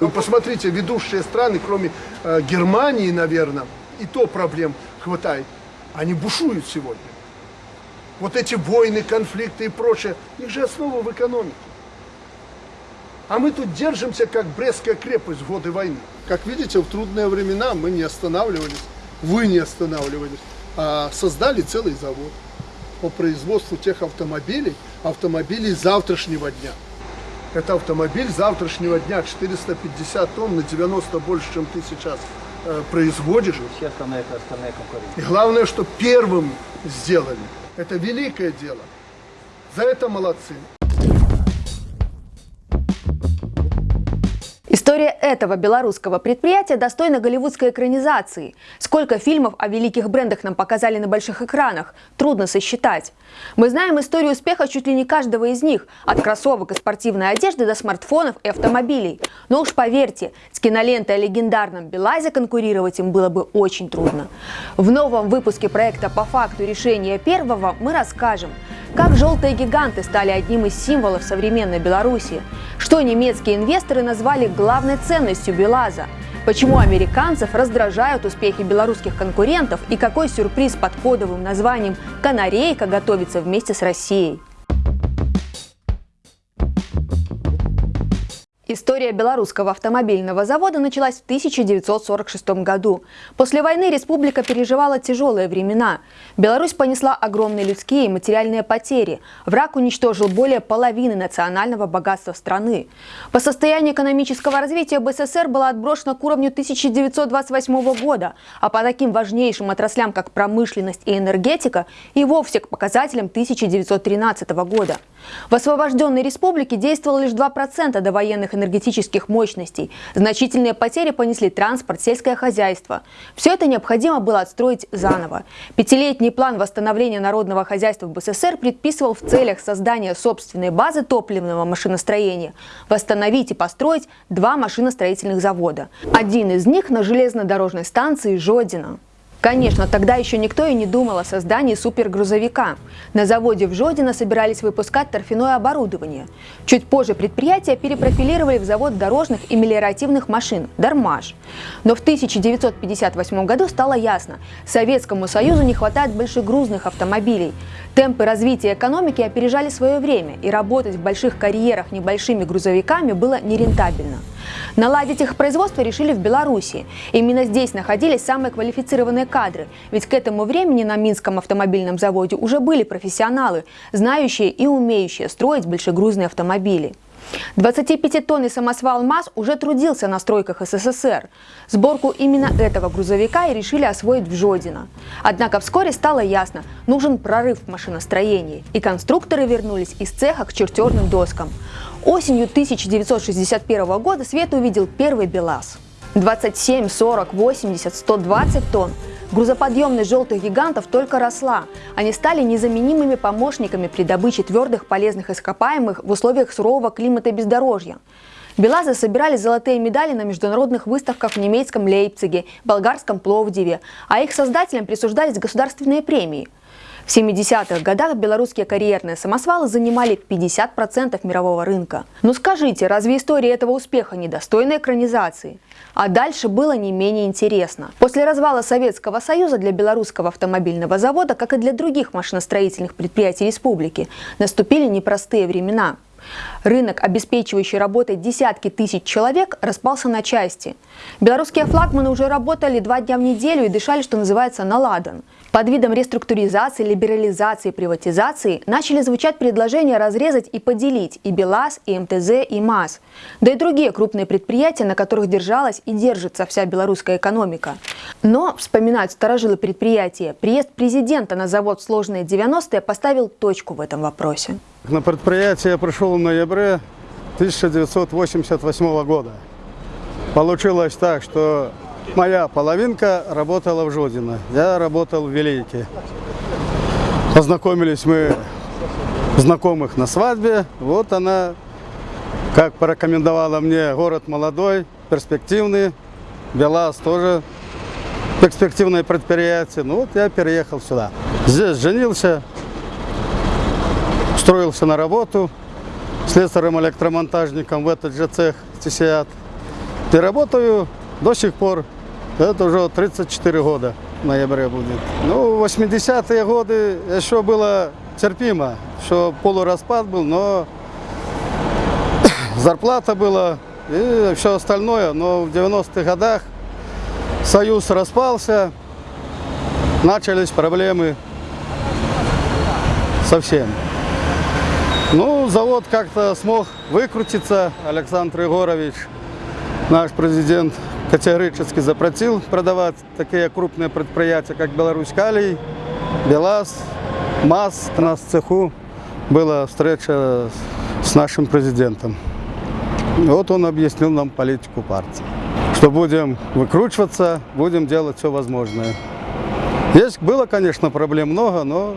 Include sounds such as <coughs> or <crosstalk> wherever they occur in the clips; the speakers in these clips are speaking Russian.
Вы посмотрите, ведущие страны, кроме э, Германии, наверное, и то проблем хватает, они бушуют сегодня. Вот эти войны, конфликты и прочее, их же основа в экономике. А мы тут держимся, как Брестская крепость в годы войны. Как видите, в трудные времена мы не останавливались, вы не останавливались, а создали целый завод по производству тех автомобилей, автомобилей завтрашнего дня. Это автомобиль завтрашнего дня, 450 тонн, на 90 больше, чем ты сейчас э, производишь. Все остальные, остальные конкуренты. И главное, что первым сделали. Это великое дело. За это молодцы. История этого белорусского предприятия достойна голливудской экранизации. Сколько фильмов о великих брендах нам показали на больших экранах, трудно сосчитать. Мы знаем историю успеха чуть ли не каждого из них, от кроссовок и спортивной одежды до смартфонов и автомобилей. Но уж поверьте, с кинолентой о легендарном Белазе конкурировать им было бы очень трудно. В новом выпуске проекта «По факту решения первого» мы расскажем, как желтые гиганты стали одним из символов современной Беларуси, что немецкие инвесторы назвали главной ценностью Белаза, почему американцев раздражают успехи белорусских конкурентов? И какой сюрприз под кодовым названием «Канарейка» готовится вместе с Россией. История белорусского автомобильного завода началась в 1946 году. После войны республика переживала тяжелые времена. Беларусь понесла огромные людские и материальные потери. Враг уничтожил более половины национального богатства страны. По состоянию экономического развития БССР была отброшена к уровню 1928 года, а по таким важнейшим отраслям, как промышленность и энергетика, и вовсе к показателям 1913 года. В освобожденной республике действовало лишь 2% довоенных энергетических мощностей. Значительные потери понесли транспорт, сельское хозяйство. Все это необходимо было отстроить заново. Пятилетний план восстановления народного хозяйства в БССР предписывал в целях создания собственной базы топливного машиностроения восстановить и построить два машиностроительных завода. Один из них на железнодорожной станции Жодина. Конечно, тогда еще никто и не думал о создании супергрузовика. На заводе в Жодино собирались выпускать торфяное оборудование. Чуть позже предприятие перепрофилировали в завод дорожных и мелиоративных машин – «Дармаш». Но в 1958 году стало ясно – Советскому Союзу не хватает большегрузных автомобилей. Темпы развития экономики опережали свое время, и работать в больших карьерах небольшими грузовиками было нерентабельно. Наладить их производство решили в Беларуси. Именно здесь находились самые квалифицированные кадры, ведь к этому времени на Минском автомобильном заводе уже были профессионалы, знающие и умеющие строить большегрузные автомобили. 25-тонный самосвал МАЗ уже трудился на стройках СССР. Сборку именно этого грузовика и решили освоить в Жодино. Однако вскоре стало ясно, нужен прорыв в машиностроении, и конструкторы вернулись из цеха к чертежным доскам. Осенью 1961 года свет увидел первый БелАЗ. 27, 40, 80, 120 тонн. Грузоподъемность желтых гигантов только росла. Они стали незаменимыми помощниками при добыче твердых полезных ископаемых в условиях сурового климата бездорожья. Белазы собирали золотые медали на международных выставках в немецком Лейпциге, болгарском Пловдиве, а их создателям присуждались государственные премии – в 70-х годах белорусские карьерные самосвалы занимали 50% мирового рынка. Но скажите, разве история этого успеха недостойна экранизации? А дальше было не менее интересно. После развала Советского Союза для белорусского автомобильного завода, как и для других машиностроительных предприятий республики, наступили непростые времена. Рынок, обеспечивающий работой десятки тысяч человек, распался на части. Белорусские флагманы уже работали два дня в неделю и дышали, что называется, на. Под видом реструктуризации, либерализации, приватизации начали звучать предложения разрезать и поделить и БелАЗ, и МТЗ, и МАЗ, да и другие крупные предприятия, на которых держалась и держится вся белорусская экономика. Но, вспоминают старожилы предприятия, приезд президента на завод в сложные 90-е поставил точку в этом вопросе. На предприятие я пришел в ноябре 1988 года. Получилось так, что моя половинка работала в Жодино, я работал в Велике. Познакомились мы знакомых на свадьбе. Вот она, как порекомендовала мне, город молодой, перспективный. Белаз тоже перспективное предприятие. Ну вот я переехал сюда. Здесь женился, строился на работу слесарем-электромонтажником в этот же цех ТСИАТ. И работаю до сих пор. Это уже 34 года в ноябре будет. Ну, 80-е годы еще было терпимо, что полураспад был, но <coughs> зарплата была и все остальное. Но в 90-х годах Союз распался, начались проблемы совсем. Ну, завод как-то смог выкрутиться, Александр Егорович, наш президент, категорически запретил продавать такие крупные предприятия, как Беларусь Калий, БелАЗ, МАЗ. У нас в цеху была встреча с нашим президентом. Вот он объяснил нам политику партии, что будем выкручиваться, будем делать все возможное. Есть, было, конечно, проблем много, но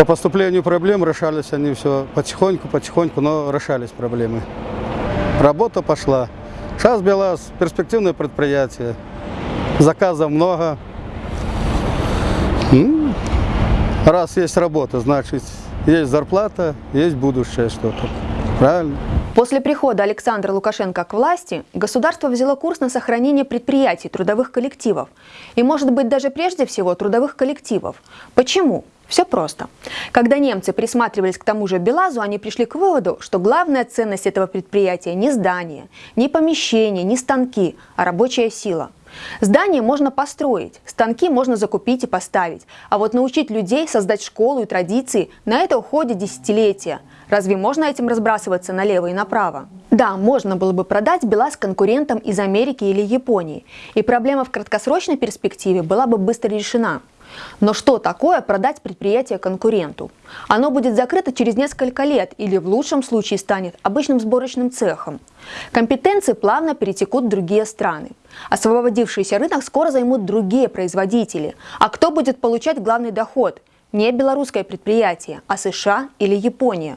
по поступлению проблем решались они все потихоньку, потихоньку, но решались проблемы. Работа пошла. Сейчас БелАЗ перспективное предприятие, заказов много. Раз есть работа, значит есть зарплата, есть будущее что-то. Правильно? После прихода Александра Лукашенко к власти государство взяло курс на сохранение предприятий, трудовых коллективов. И, может быть, даже прежде всего трудовых коллективов. Почему? Все просто. Когда немцы присматривались к тому же Белазу, они пришли к выводу, что главная ценность этого предприятия не здание, не помещение, не станки, а рабочая сила. Здание можно построить, станки можно закупить и поставить, а вот научить людей создать школу и традиции, на это уходит десятилетия. Разве можно этим разбрасываться налево и направо? Да, можно было бы продать БелАЗ конкурентам из Америки или Японии, и проблема в краткосрочной перспективе была бы быстро решена. Но что такое продать предприятие конкуренту? Оно будет закрыто через несколько лет или в лучшем случае станет обычным сборочным цехом. Компетенции плавно перетекут в другие страны. Освободившийся рынок скоро займут другие производители. А кто будет получать главный доход? Не белорусское предприятие, а США или Япония.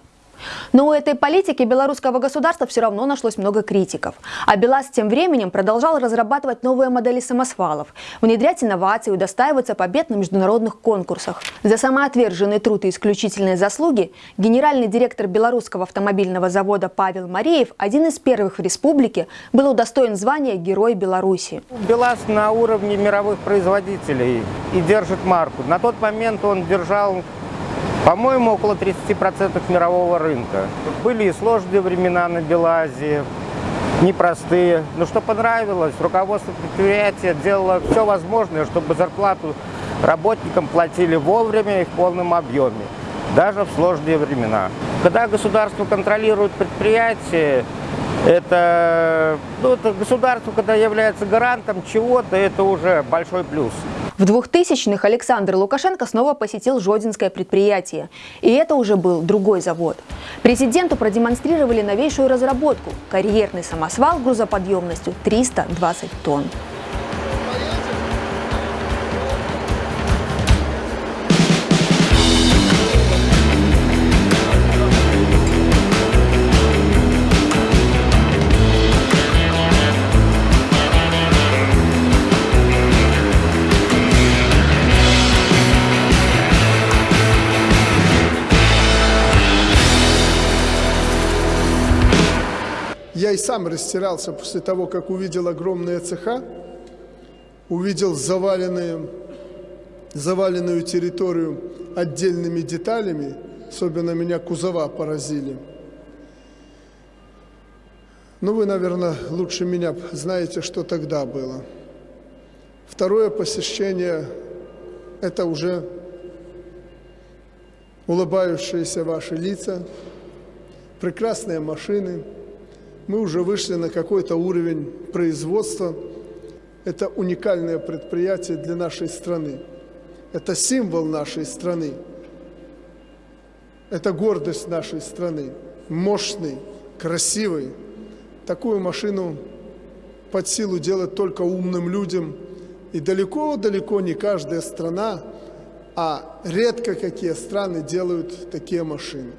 Но у этой политики белорусского государства все равно нашлось много критиков. А БелАЗ тем временем продолжал разрабатывать новые модели самосвалов, внедрять инновации удостаиваться побед на международных конкурсах. За самоотверженный труд и исключительные заслуги генеральный директор белорусского автомобильного завода Павел Мареев, один из первых в республике, был удостоен звания Герой Беларуси. БелАЗ на уровне мировых производителей и держит марку. На тот момент он держал по-моему, около 30% мирового рынка. Были и сложные времена на Белазе, непростые. Но что понравилось, руководство предприятия делало все возможное, чтобы зарплату работникам платили вовремя и в полном объеме, даже в сложные времена. Когда государство контролирует предприятие, это, ну, это государство, когда является гарантом чего-то, это уже большой плюс. В 2000-х Александр Лукашенко снова посетил Жодинское предприятие. И это уже был другой завод. Президенту продемонстрировали новейшую разработку – карьерный самосвал грузоподъемностью 320 тонн. И сам растирался после того, как увидел огромные цеха, увидел заваленные, заваленную территорию отдельными деталями, особенно меня кузова поразили. Ну, вы, наверное, лучше меня знаете, что тогда было. Второе посещение – это уже улыбающиеся ваши лица, прекрасные машины – мы уже вышли на какой-то уровень производства. Это уникальное предприятие для нашей страны. Это символ нашей страны. Это гордость нашей страны. Мощный, красивый. Такую машину под силу делать только умным людям. И далеко-далеко не каждая страна, а редко какие страны делают такие машины.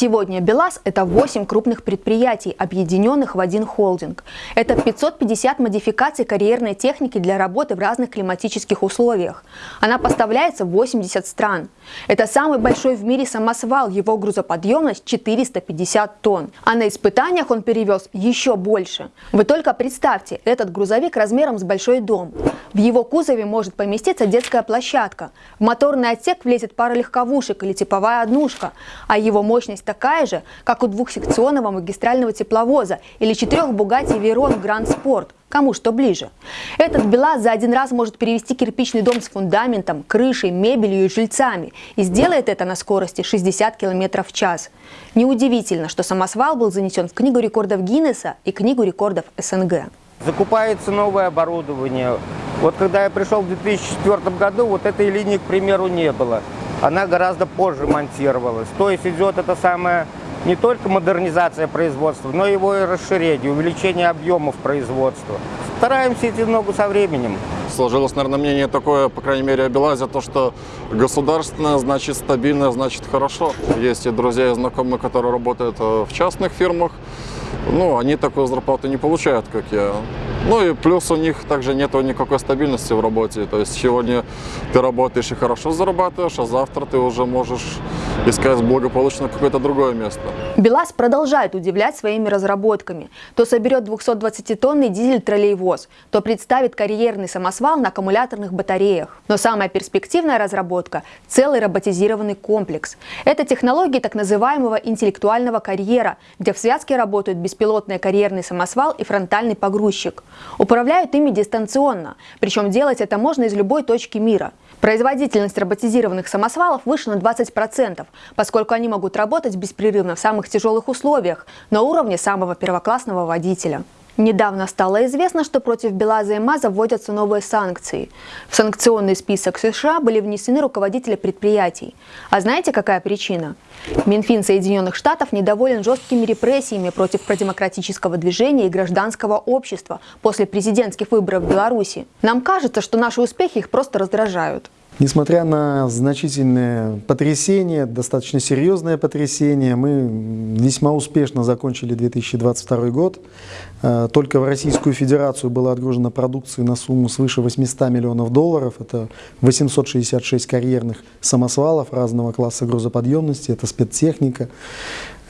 Сегодня БелАЗ – это 8 крупных предприятий, объединенных в один холдинг. Это 550 модификаций карьерной техники для работы в разных климатических условиях. Она поставляется в 80 стран. Это самый большой в мире самосвал, его грузоподъемность 450 тонн. А на испытаниях он перевез еще больше. Вы только представьте, этот грузовик размером с большой дом. В его кузове может поместиться детская площадка. В моторный отсек влезет пара легковушек или типовая однушка, а его мощность такая же, как у двухсекционного магистрального тепловоза или четырех Bugatti Veyron Grand Sport. Кому что ближе. Этот БелАЗ за один раз может перевести кирпичный дом с фундаментом, крышей, мебелью и жильцами. И сделает это на скорости 60 км в час. Неудивительно, что самосвал был занесен в Книгу рекордов Гиннесса и Книгу рекордов СНГ. Закупается новое оборудование. Вот когда я пришел в 2004 году, вот этой линии, к примеру, не было. Она гораздо позже монтировалась. То есть идет это самое не только модернизация производства, но его и расширение, увеличение объемов производства. Стараемся идти ногу со временем. Сложилось, наверное, мнение такое, по крайней мере, о Белазе, то, что государственное значит стабильное, значит хорошо. Есть и друзья, и знакомые, которые работают э, в частных фирмах. Ну, они такую зарплату не получают, как я. Ну и плюс у них также нет никакой стабильности в работе. То есть сегодня ты работаешь и хорошо зарабатываешь, а завтра ты уже можешь искать благополучно какое-то другое место. БелАЗ продолжает удивлять своими разработками. То соберет 220-тонный дизель-троллейвоз, то представит карьерный самосвал на аккумуляторных батареях. Но самая перспективная разработка – целый роботизированный комплекс. Это технологии так называемого интеллектуального карьера, где в связке работают беспилотный карьерный самосвал и фронтальный погрузчик. Управляют ими дистанционно, причем делать это можно из любой точки мира. Производительность роботизированных самосвалов выше на 20%, поскольку они могут работать беспрерывно в самых тяжелых условиях, на уровне самого первоклассного водителя. Недавно стало известно, что против БелАЗа и МАЗа вводятся новые санкции. В санкционный список США были внесены руководители предприятий. А знаете, какая причина? Минфин Соединенных Штатов недоволен жесткими репрессиями против продемократического движения и гражданского общества после президентских выборов в Беларуси. Нам кажется, что наши успехи их просто раздражают. Несмотря на значительные потрясения, достаточно серьезные потрясения, мы весьма успешно закончили 2022 год. Э, только в Российскую Федерацию было отгружено продукции на сумму свыше 800 миллионов долларов. Это 866 карьерных самосвалов разного класса грузоподъемности, это спецтехника,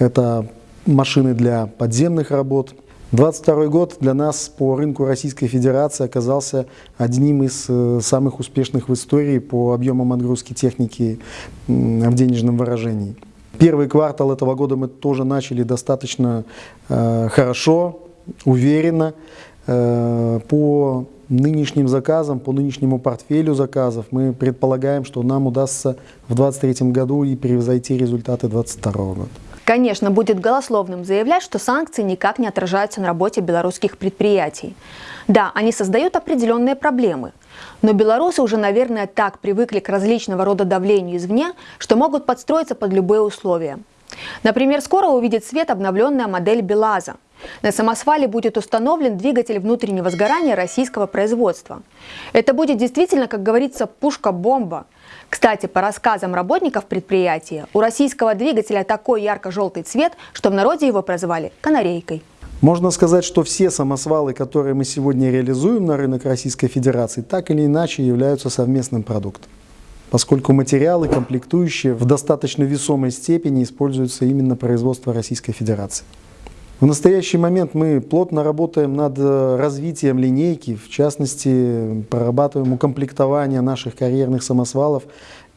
это машины для подземных работ – 22 год для нас по рынку Российской Федерации оказался одним из э, самых успешных в истории по объемам отгрузки техники в денежном выражении. Первый квартал этого года мы тоже начали достаточно э, хорошо, уверенно. Э, по нынешним заказам, по нынешнему портфелю заказов мы предполагаем, что нам удастся в 2023 году и превзойти результаты 2022 года. Конечно, будет голословным заявлять, что санкции никак не отражаются на работе белорусских предприятий. Да, они создают определенные проблемы. Но белорусы уже, наверное, так привыкли к различного рода давлению извне, что могут подстроиться под любые условия. Например, скоро увидит свет обновленная модель БелАЗа. На самосвале будет установлен двигатель внутреннего сгорания российского производства. Это будет действительно, как говорится, пушка-бомба – кстати, по рассказам работников предприятия, у российского двигателя такой ярко-желтый цвет, что в народе его прозвали «канарейкой». Можно сказать, что все самосвалы, которые мы сегодня реализуем на рынок Российской Федерации, так или иначе являются совместным продуктом, поскольку материалы, комплектующие в достаточно весомой степени используются именно производство Российской Федерации. В настоящий момент мы плотно работаем над э, развитием линейки, в частности, прорабатываем укомплектование наших карьерных самосвалов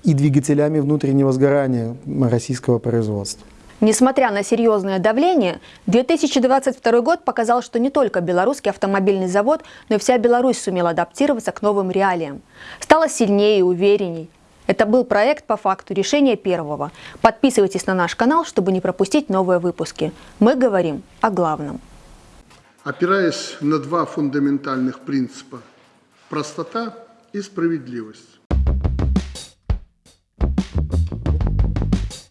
и двигателями внутреннего сгорания российского производства. Несмотря на серьезное давление, 2022 год показал, что не только белорусский автомобильный завод, но и вся Беларусь сумела адаптироваться к новым реалиям. Стала сильнее и уверенней. Это был проект по факту решения первого. Подписывайтесь на наш канал, чтобы не пропустить новые выпуски. Мы говорим о главном. Опираясь на два фундаментальных принципа – простота и справедливость.